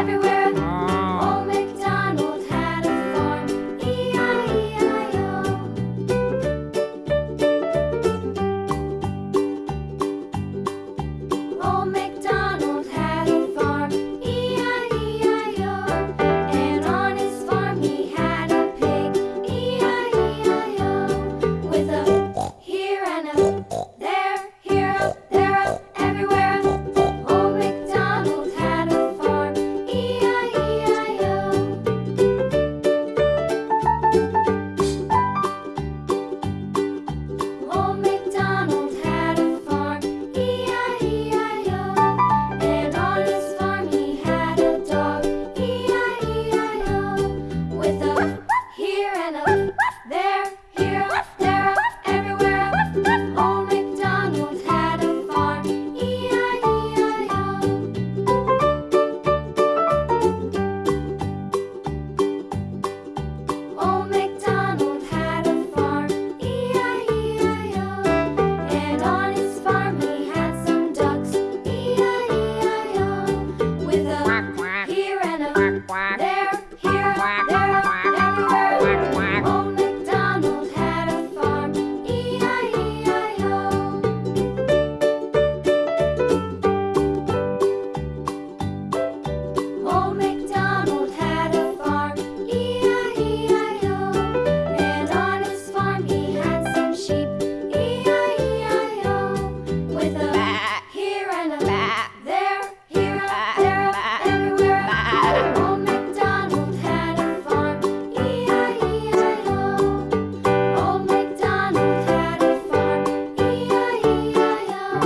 everywhere.